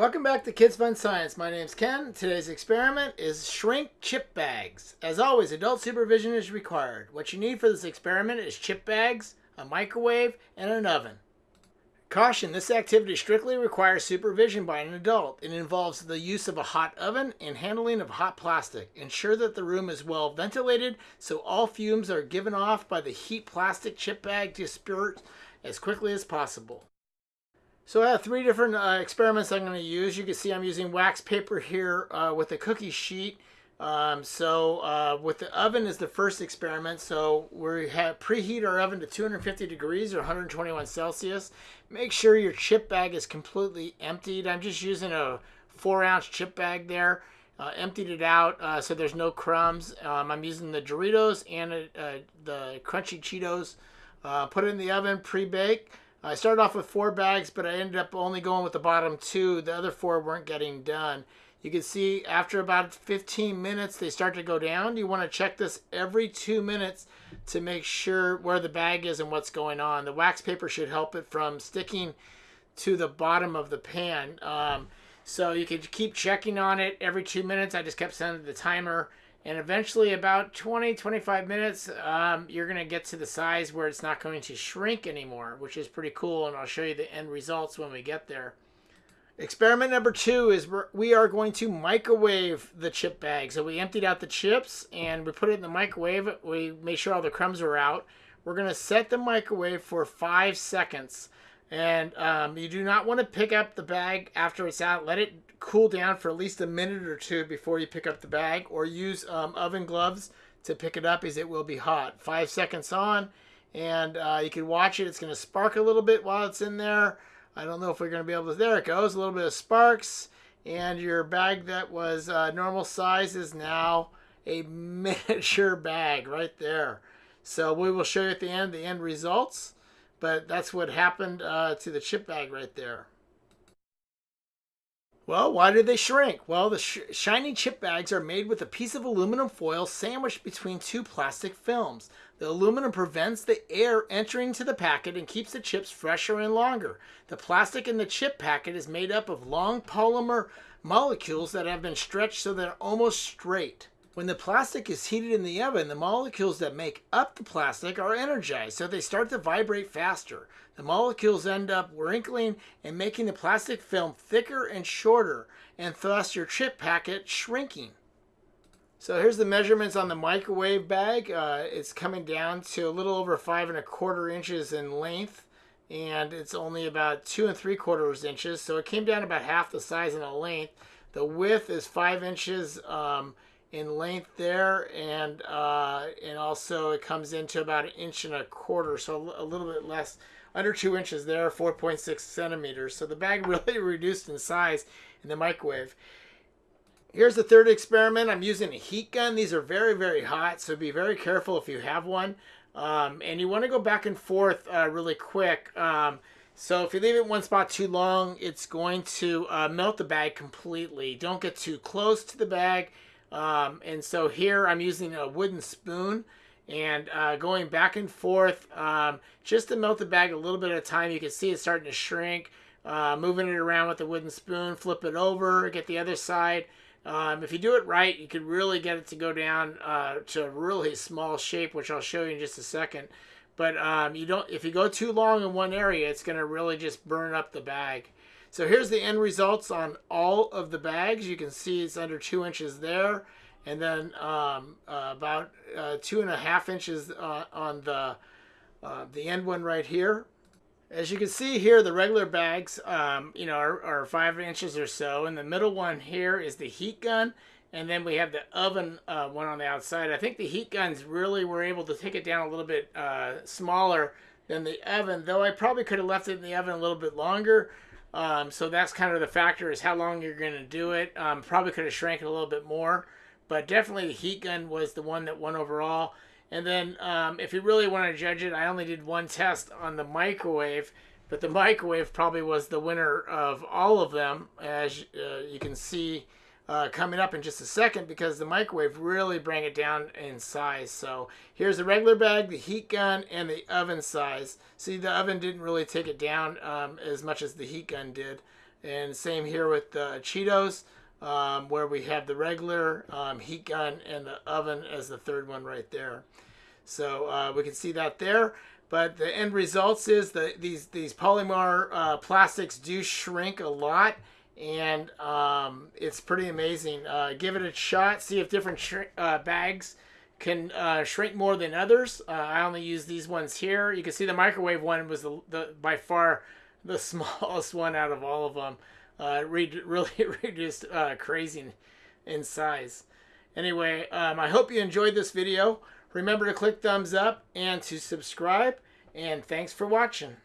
Welcome back to Kids Fun Science. My name's Ken. Today's experiment is shrink chip bags. As always, adult supervision is required. What you need for this experiment is chip bags, a microwave, and an oven. Caution, this activity strictly requires supervision by an adult. It involves the use of a hot oven and handling of hot plastic. Ensure that the room is well ventilated so all fumes are given off by the heat plastic chip bag disperse as quickly as possible. So I have three different uh, experiments I'm going to use. You can see I'm using wax paper here uh, with a cookie sheet. Um, so uh, with the oven is the first experiment. So we have preheat our oven to 250 degrees or 121 Celsius. Make sure your chip bag is completely emptied. I'm just using a four ounce chip bag there. Uh, emptied it out uh, so there's no crumbs. Um, I'm using the Doritos and uh, the Crunchy Cheetos. put it in the oven, pre-bake. I started off with four bags, but I ended up only going with the bottom two. The other four weren't getting done. You can see after about 15 minutes, they start to go down. You want to check this every two minutes to make sure where the bag is and what's going on. The wax paper should help it from sticking to the bottom of the pan. Um, so you can keep checking on it every two minutes. I just kept setting the timer and eventually about 20 25 minutes um, you're going to get to the size where it's not going to shrink anymore which is pretty cool and i'll show you the end results when we get there. Experiment number two is we are going to microwave the chip bag so we emptied out the chips and we put it in the microwave. We made sure all the crumbs were out. We're going to set the microwave for five seconds and um, you do not want to pick up the bag after it's out let it cool down for at least a minute or two before you pick up the bag or use um, oven gloves to pick it up as it will be hot. Five seconds on and uh, you can watch it. It's going to spark a little bit while it's in there. I don't know if we're going to be able to. There it goes. A little bit of sparks. And your bag that was uh, normal size is now a miniature bag right there. So we will show you at the end the end results. But that's what happened uh, to the chip bag right there. Well, why do they shrink? Well, the sh shiny chip bags are made with a piece of aluminum foil sandwiched between two plastic films. The aluminum prevents the air entering to the packet and keeps the chips fresher and longer. The plastic in the chip packet is made up of long polymer molecules that have been stretched so they're almost straight. When the plastic is heated in the oven, the molecules that make up the plastic are energized, so they start to vibrate faster. The molecules end up wrinkling and making the plastic film thicker and shorter, and thus your chip packet shrinking. So here's the measurements on the microwave bag. Uh, it's coming down to a little over five and a quarter inches in length, and it's only about two and three quarters inches, so it came down about half the size in the length. The width is five inches. Um, in length there and uh, and also it comes into about an inch and a quarter so a little bit less under two inches there 4.6 centimeters. So the bag really reduced in size in the microwave. Here's the third experiment. I'm using a heat gun. These are very very hot so be very careful if you have one. Um, and you want to go back and forth uh, really quick. Um, so if you leave it one spot too long it's going to uh, melt the bag completely. Don't get too close to the bag um, and so here I'm using a wooden spoon and uh, going back and forth um, just to melt the bag a little bit at a time. You can see it's starting to shrink. Uh, moving it around with a wooden spoon, flip it over, get the other side. Um, if you do it right, you can really get it to go down uh, to a really small shape, which I'll show you in just a second. But um, you don't. If you go too long in one area, it's going to really just burn up the bag. So here's the end results on all of the bags. You can see it's under two inches there. And then um, uh, about uh, two and a half inches uh, on the, uh, the end one right here. As you can see here, the regular bags, um, you know, are, are, five inches or so. And the middle one here is the heat gun. And then we have the oven uh, one on the outside. I think the heat guns really were able to take it down a little bit uh, smaller than the oven, though I probably could have left it in the oven a little bit longer. Um, so that's kind of the factor is how long you're going to do it. Um, probably could have shrank it a little bit more, but definitely the heat gun was the one that won overall. And then um, if you really want to judge it, I only did one test on the microwave, but the microwave probably was the winner of all of them. As uh, you can see, uh, coming up in just a second because the microwave really bring it down in size. So here's the regular bag, the heat gun, and the oven size. See, the oven didn't really take it down um, as much as the heat gun did. And same here with the Cheetos, um, where we have the regular um, heat gun and the oven as the third one right there. So uh, we can see that there. But the end results is that these these polymer uh, plastics do shrink a lot, and um, it's pretty amazing. Uh, give it a shot. See if different uh, bags can uh, shrink more than others. Uh, I only use these ones here. You can see the microwave one was the, the by far the smallest one out of all of them. Uh, really, really just uh, crazy in size. Anyway, um, I hope you enjoyed this video. Remember to click thumbs up and to subscribe. And thanks for watching.